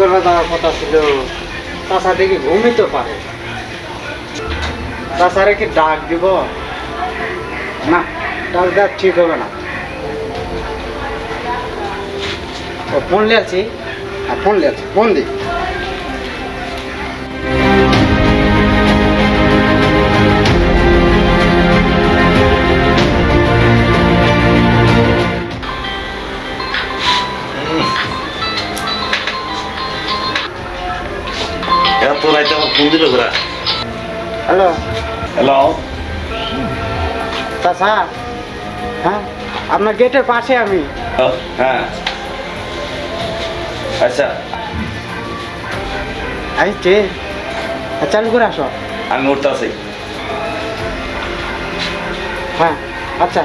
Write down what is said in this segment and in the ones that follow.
করে দেওয়ার কথা ছিল চাষা দেখি ঘুমিতে পারে। চাষারে কি ডাক দিব? না, ডাক দেওয়া ঠিক হবে না। ও ফোন লিয়াছি? হ্যাঁ ফোন লিয়াছি, ফোন দিই। ফোন দিল ঘোরা। হ্যালো। হ্যালো। চাষা হ্যাঁ আপনার গেটের পাশে আমি। হ্যাঁ। আচ্ছা। আসছে চালু করে আসো। আমি উঠতে আছি। হ্যাঁ আচ্ছা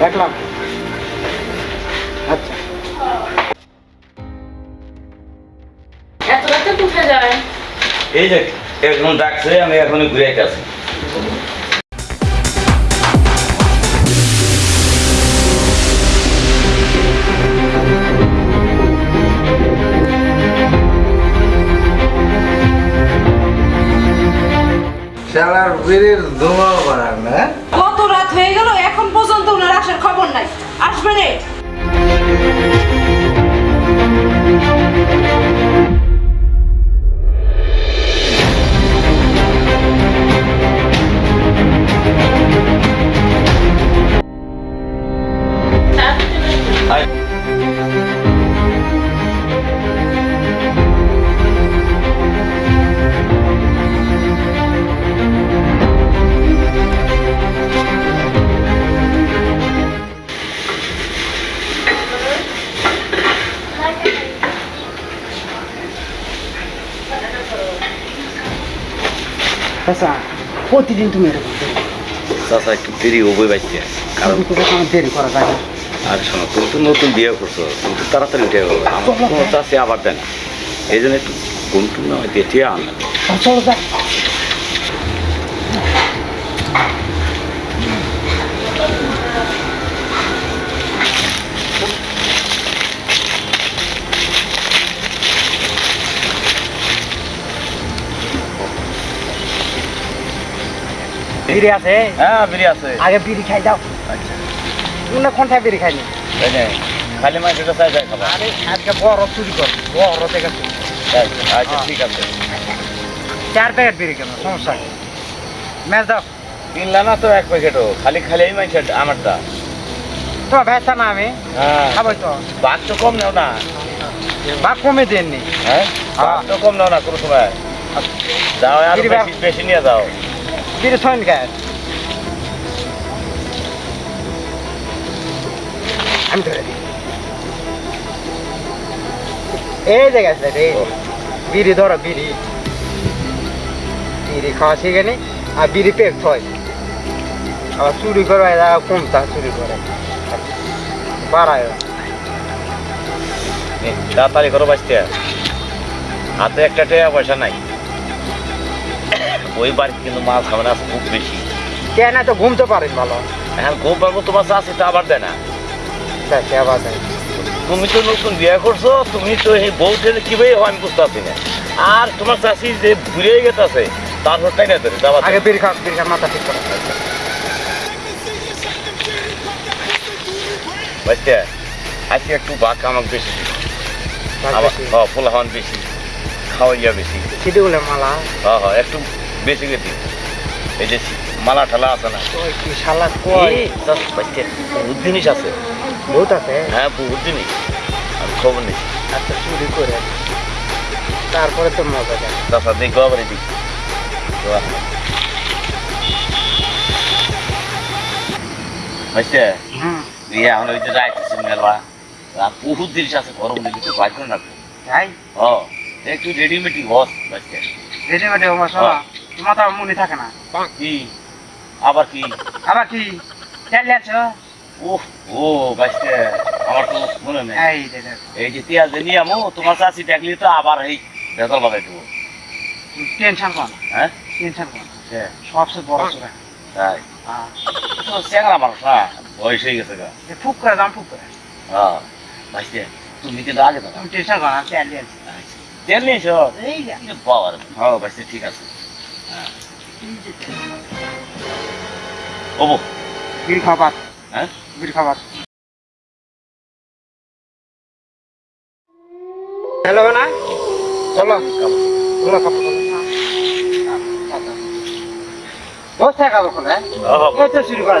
রাখলাম। এই যে এখন ডাকছে আমি এখনই ঘুরে আছি শালার বিড়ির ধোঁয়া বাড়ান না কত রাত হয়ে গেল এখন পর্যন্ত ওনার আসার খবর নাই। আসবে রে। আয়। আচ্ছা প্রতিদিন তুমি এরকম করো। চাচা একটু দেরি হবই বাইতে কারণ কিন্তু দেখো আমার দেরি করা যায় না। আর শোনো তুমি তো নতুন বিয়ে করছ তুমি তো তাড়াতাড়ি উঠে গেলো। আমার কোনো চাষে আবার দেয় না। এই জন্য একটু ঘুম টুম না আনলাম যা বিড়ি আছে? হ্যাঁ বিড়ি আছে। আগে বিড়ি খাই যাও। আচ্ছা। তুমি কোনটায় বিড়ি খাইনি? খালি মাংসটা চাই যায় খাবার আরে আজকে বড় চুরি কর বড় থেকে চুরি। আচ্ছা ঠিক আছে। চার প্যাকেট বিড়ি কেন? সমস্যা ম্যাচ দাও। কিনলাম না তো এক প্যাকেটও খালি খালি এই মাংস আমারটা। তোমার ব্যস্তা না আমি। হ্যাঁ। খাবোই তো। বাঘ তো কম নাও না। বা কমে দেননি হ্যাঁ? বাঘ তো কম নাও না কোনো সময়। যাও আর বেশি নিয়ে যাও। বিড়ি ছয়ন গায়ে আমি ধরে দিই এই জায়গায় আছে রে। বিড়ি ধরো বিড়ি। বিড়ি খাওয়া শিখে নি আর বিড়ি পেক হয়। আবার চুরি করে এরা কমতা চুরি করে? বাড়ায়। তাড়াতাড়ি করো বাঁচতে। হাতে একটা টাকা পয়সা নাই। ওই বাড়িতে কিন্তু মাছ খাবে না খুব বেশি। কেন তো ঘুমতে পারেন ভালো? এখন খুব পারব তোমার চাষি আবার দেয় না। দেখ আবার দেখ তুমি তো নতুন বিয়ে করছ তুমি তো এই বউতে কীভাবে হয় আমি বুঝতে না। আর তোমার চাষি যে ঘুরে গেছে তারপর তাই না ধরে যাবার আগে বিড়ি খা বিড়ি খা মাথা ঠিক করো। বাচ্চা আজকে একটু বাঘ আমাকে বেশি। হ্যাঁ বেশি খাওয়াইয়া বেশি। সিটি বলে মালা? হ্যাঁ হ্যাঁ একটু বেশি গেছি এই যে মালা ঠালা আছে না। শালা বাচ্চা জিনিস আছে। বহুত আছে। হ্যাঁ বহুত জিনিস। আমি খবর নেই। আচ্ছা চুরি করে। তারপরে তো মজা দেয় তাছাড়া দেখব আবার এদিক বাচ্চা ইয়ে এখন ওই যে যাইতেছি মেলা বহুত জিনিস আছে গরম দিলে তো তাই ও একটু হস তোমার মনে থাকে না। কি? আবার কি? আবার কি? আছো। ওহ ও বাচ্চা আমার তো মনে নেই। এই এই যে তিয়া তোমার চাষি দেখলি তো আবার এই ভেতর বাজাই দেবো। টেনশন কর হ্যাঁ? টেনশন কর হ্যাঁ, সবচেয়ে বড় চোরা। তাই? হ্যাঁ। তো চ্যাংরা মানুষ না বয়স হয়ে গেছে গা। ফুক করে দাম ফুক করে। হ্যাঁ তুমি কিন্তু আগে দাও তুমি টেনশন কর না চালিয়ে আছি আচ্ছা তেল নিয়েছ এই বাবার হ্যাঁ ভাই ঠিক আছে। হ্যাঁ। ওবো। বিড়ি খাবার। হ্যাঁ? বিড়ি খাবার। হ্যালো না চলো। চলো খাব দশ টাকা খাব হ্যাঁ? ওহ, শুরু করা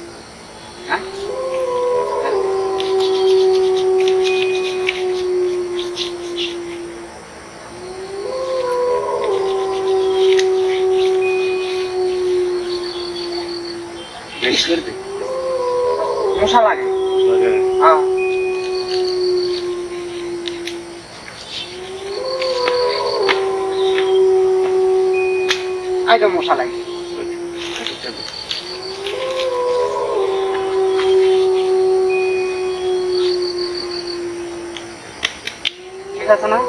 মশা লাগে হ্যাঁ এই তো মশা লাগে ঠিক আছে না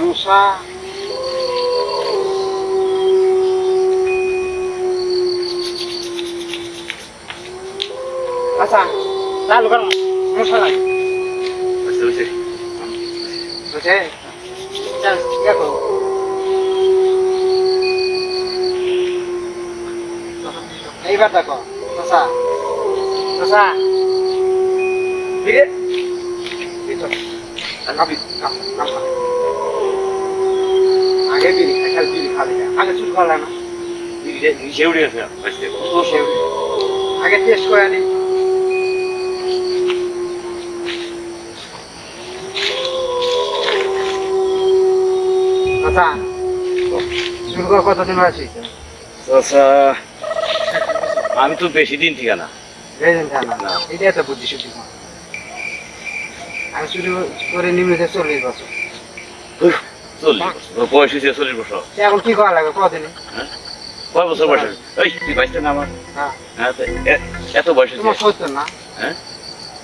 মশা আচ্ছা চালু করো মশা লাগে পেরেছি। বুঝে চল দেখো এইবার দেখো মশা মশা ফিরে ভিতর খাবি খাম খাম খা। আগে বিড়ি খা খালি। বিড়ি খাবি না। আগে চুল খাওয়া না। তো সে আগে টেস্ট করে নি আচ্ছা কতদিন আমি তো বেশি দিন ঠিকানা। এটাই তো বুদ্ধি শুদ্ধি আমি শুরু করে নিমিত চল্লিশ বছর। চল্লিশ বছর। বয়স হয়েছে চল্লিশ বছর। এখন কি করা লাগে? কদিনে? কয় বছর বয়স? তুই না আমার? হ্যাঁ। হ্যাঁ এত বয়স তোমার সত্তর না? হ্যাঁ?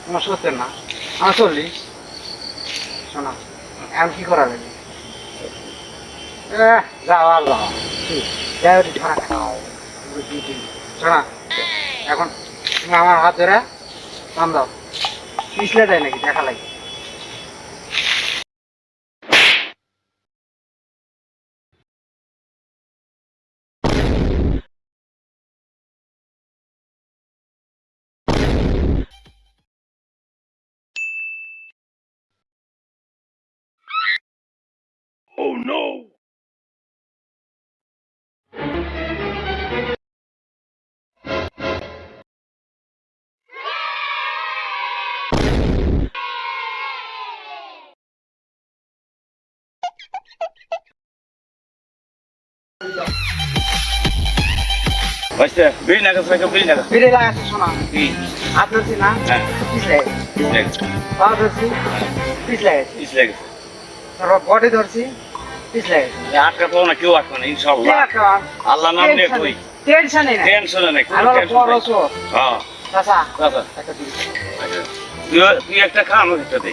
তোমার সত্তর না? আমার চল্লিশ। শোনা এখন কি করা লাগে? একটু ধরা খাও। শোনা এখন তুমি আমার হাত ধরে কাম দাও। পিছলে দেয় নাকি? দেখা লাগে। বাইশটা বিড়ি না গেছে বিড়ি না গেছে ফিরে লাগাচ্ছে শোনা। কি? হাত ধরছি না হ্যাঁ। পিছলে লেগেছে। পা ধরছি পিছলে গেছে পিছ লেগেছে তারপর বডি ধরছি পিছলে। আটকা পাবো না কেউ আটকা না ইনশাল্লাহ আল্লাহ নাম নিয়ে কই? টেনশনই না। টেনশনে নাই আমার বড় চোর। হ্যাঁ। চাচা তুই- একটা খা আমাকে একটা দে।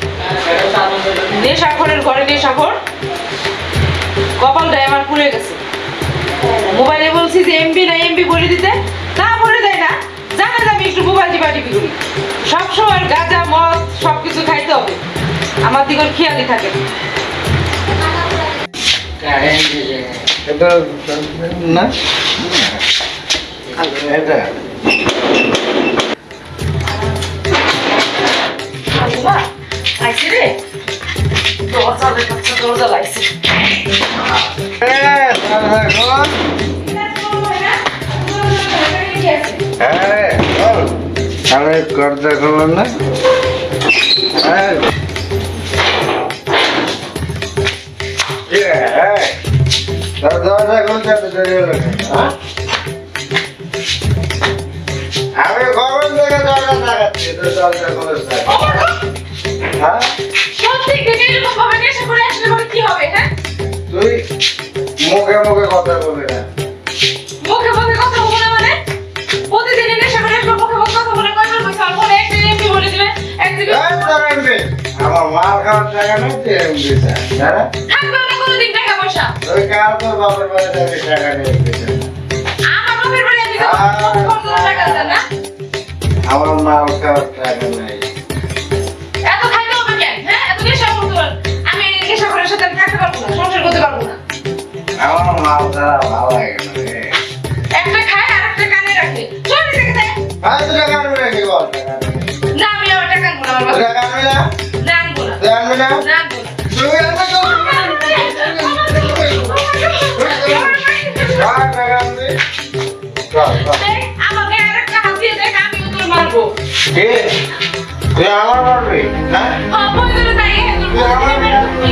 মোবাইলে বলছি যে এমবি না এমবি বলে দিতে তা বলে দেয় না। জানা যাবে একটু মোবাইল টিপা টিপি করি। সবসময় গাঁজা মদ সব কিছু খাইতে হবে। আমার দিকে ওর খেয়ালই থাকে না। এটা। আইছে রে? দরজা দেখাচ্ছে দরজা লাইছে এ, দাদা, শোন। হ্যাঁ, বল। আরে করতে খবর না হ্যাঁ। এ, হ্যাঁ। দরজা খুলতে এত হলো কেন, হ্যাঁ? হ্যাঁ? তুই মুখে মুখে কথা বলবি না। মুখে মুখে কথা বলে মানে? নেশা করে মুখে মুখে কথা বলে কয়বার এমপি বলে দিবে আমার মাল খাওয়ার টাকা নেই তুই এমপি হ্যাঁ? থাকবে না কোনোদিন টাকা পয়সা। তুই কাল তোর বাপের টাকা আমার বাপের বাড়ি টাকা না আমার মাল খাওয়ার টাকা নেই। না করতে পারব না আমার মাল খাওয়া ভালো লাগে একটা খায় আর একটা কানে রাখে চলে থেকে দেয় ভাই তুই টাকা আনবি না বল না। না আমি আমার টাকা আনব না বাবা টাকা আনবি না না আনব না তুই না না আনব না তুই আনবি তো কার টাকা আনবি চল চল দেখ, আমাকে আরেকটা হাত দেখ আমি তোর মারবো কে তুই আমার মারবি হ্যাঁ হ্যাঁ বইগুলো তাই তুই আমার মারবি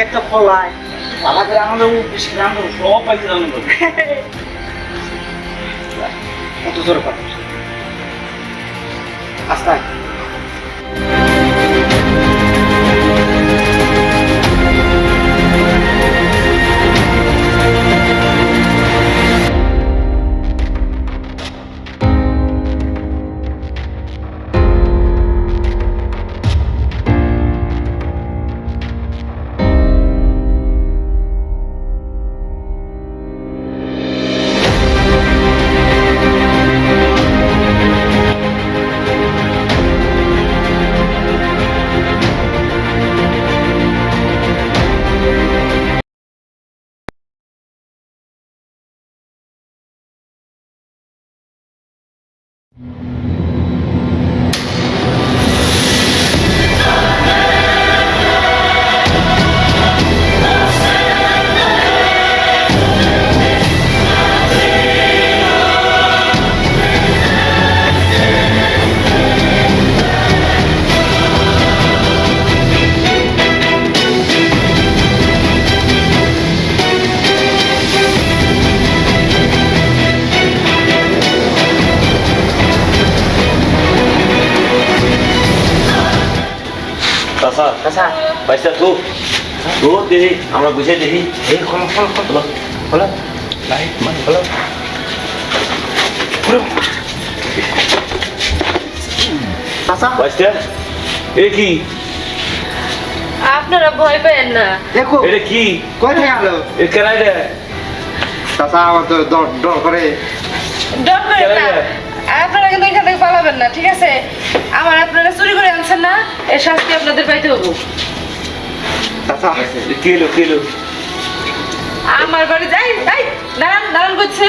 একটা ফলায় পালা করে আমাদের বেশি গ্রাম সব পাইছে তো। কত জোর কথা আস্তে চাচা চাচা পাইছা তো তো দেখি আমরা বুঝে দেখি এই খোলো খোলো খোলো খোলো লাইট মানে খোলো খোলো চাচা বাচ্চা এ কি আপনারা ভয় পেন না দেখো এটা কি কই থেকে আলো এ কেনাই রে চাচা আমার তো ডর ডর করে ডর করেন না আপনারা কিন্তু এখান থেকে পালাবেন না ঠিক আছে? আমার আপনারা চুরি করে আনছেন না এর শাস্তি আপনাদের পাইতে হব। এলো আমার বাড়ি যাই তাই দাঁড়ান দাঁড়ান করছি।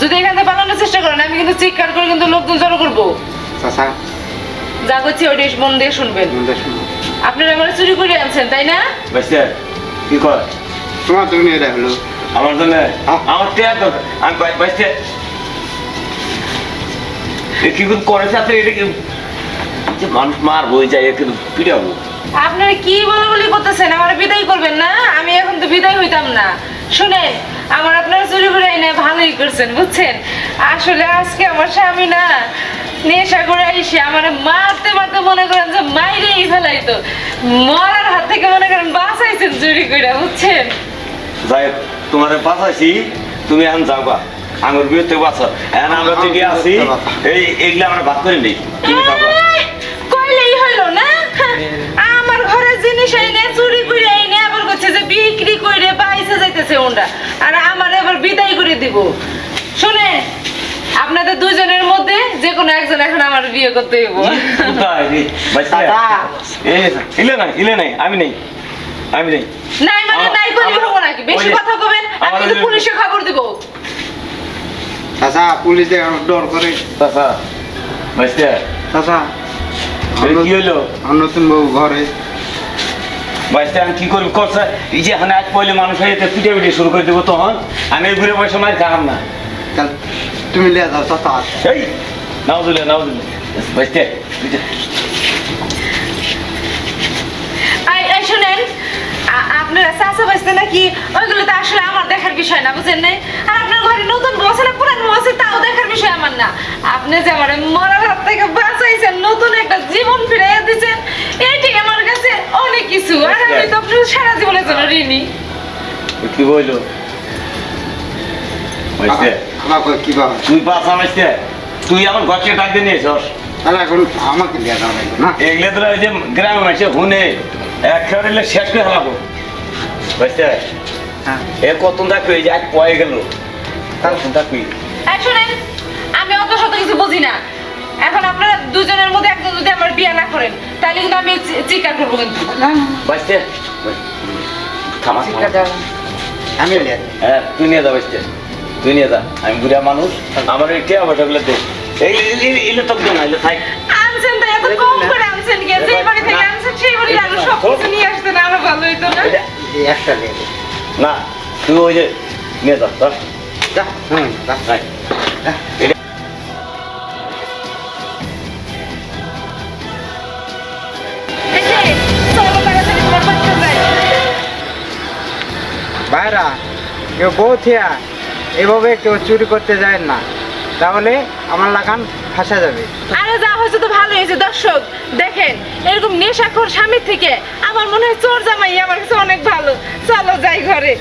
যদি এখান থেকে পালানোর চেষ্টা করেন আমি কিন্তু চিৎকার করে কিন্তু লোকজন জড়ো করব। চাচা যা করছি ওইটা মন দিয়ে শুনবেন। আপনারা আমার চুরি করে আনছেন তাই না? কি কর তোমার তুমি এটা হলো। আমার জন্য? হ্যাঁ। আমার আমি বা- বাচ্চা এ কি করে করে সাথে এটা কি যে মানুষ মার বই যায় এ কিন্তু পিটাবো আপনারা কি বলে বলি করতেছেন? আমার বিদায় করবেন না? আমি এখন তো বিদায় হইতাম না। শুনেন আমার আপনারা চুরি করে এনে ভালোই করছেন বুঝছেন? আসলে আজকে আমার স্বামী না নেশা করে আইসে আমার মারতে মারতে মনে করেন যে মাইরেই ফেলাইতো। মরার হাত থেকে মনে করেন বাঁচাইছেন চুরি করে বুঝছেন? যাই তোমার বাঁচাইছি তুমি এখন যাও গা আমার বিরুদ্ধে বাঁচো এখন আমরা থেকে আছি এই এইগুলো আমরা ভাগ করে নেই। কইলেই হইল না? হ্যাঁ, আমার ঘরের জিনিস এনে চুরি করে এনে আবার করছে যে বিক্রি করে বাইসে যাইতেছে ওনরা আর আমার এবার বিদায় করে দিব। শুনে আপনাদের দুজনের মধ্যে যে কোনো একজন এখন আমার বিয়ে করতে হইব। ইলে নাই ইলে নাই আমি নেই আমি নেই। নাই মানে নাই করে হব নাকি? বেশি কথা কবেন আমি কিন্তু পুলিশে খবর দিব। চাচা পুলিশ দেখে আমার ডর করে চাচা বাইসতে চাচা কি হইল আমার নতুন বউ ঘরে বাইসতে আমি কি করবি করছে এই যে এখানে আজ পয়লে মানুষ যেতে পিটে পিটে শুরু করে দেবো তখন আমি এই ঘুরে পয়সা মার খাম না। তুমি লিয়ে যাও চাচা। এই নাও দিলে নাও দিলে বাচ্চা তুই যা। আই আই শুনেন আ- আপনারা চাচা বাঁচতে নাকি? ওইগুলো তো আসলে আমার দেখার বিষয় না বুঝেন নাই? আর আপনার ঘরে নতুন বউ আছে না পুরান আছে তাও দেখার বিষয় আমার না। আপনি যে আমার মরার হাত থেকে বাঁচাইছেন নতুন একটা জীবন ফিরে দিয়েছেন এইটাই আমার কাছে অনেক কিছু। আর আমি তো আপনার সারা জীবনের জন্য ঋণী। কি বইলো বাচ্চা কি বাবা তুই তুই আমার দিয়ে নিয়েছস এখন আমাকে লিয়ে না? এগুলো তো ওই যে গ্রামে মাসে হুনে একেবারে শেষ করে হলাবো হ্যাঁ। এ কত থাকবে এই যে এক পয়ে গেল। থাকবি শুনেন আমি অত শত কিছু বুঝি না। এখন আপনারা দুজনের মধ্যে একজন যদি আমার বিয়ে না করেন তাহলে কিন্তু আমি করব কিন্তু। হ্যাঁ তুই নিয়ে যা বাচ্চা তুই নিয়ে যা। আমি বুড়া মানুষ আমার এই দে। এলে তো না এলে থাক। আনছেন তাই এত কম করে আনছেন কে? যে বাড়ি থেকে আনছেন সেই বাড়ি আরও সব কিছু নিয়ে আসতেন আরও ভালো হইতো না? এই একটা না। তুই ওই যে নিয়ে যা হুম যা। এটা ভাইরা কেউ বউ থিয়া এভাবে কেউ চুরি করতে যায় না। তাহলে আমার লাগান ফাঁসা যাবে। আরে যা হয়েছে তো ভালো হয়েছে। দর্শক দেখেন এরকম নেশাখোর স্বামীর থেকে আমার মনে হয় চোর জামাই আমার কাছে অনেক ভালো। চলো যাই ঘরে।